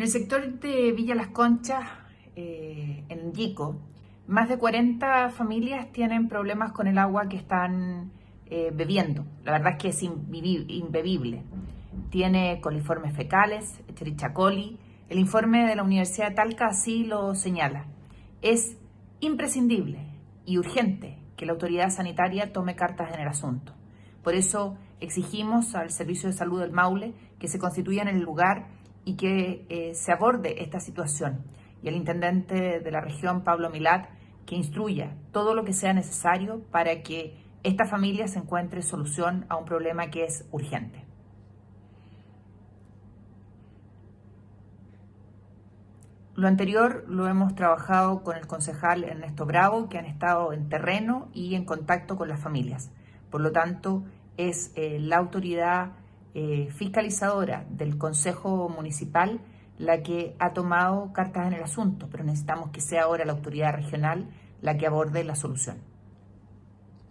En el sector de Villa Las Conchas, eh, en Yico, más de 40 familias tienen problemas con el agua que están eh, bebiendo. La verdad es que es imbebible. Tiene coliformes fecales, Escherichia coli. El informe de la Universidad de Talca así lo señala. Es imprescindible y urgente que la autoridad sanitaria tome cartas en el asunto. Por eso exigimos al Servicio de Salud del Maule que se constituya en el lugar y que eh, se aborde esta situación. Y el intendente de la región, Pablo Milat, que instruya todo lo que sea necesario para que esta familia se encuentre solución a un problema que es urgente. Lo anterior lo hemos trabajado con el concejal Ernesto Bravo, que han estado en terreno y en contacto con las familias. Por lo tanto, es eh, la autoridad eh, fiscalizadora del Consejo Municipal la que ha tomado cartas en el asunto, pero necesitamos que sea ahora la autoridad regional la que aborde la solución.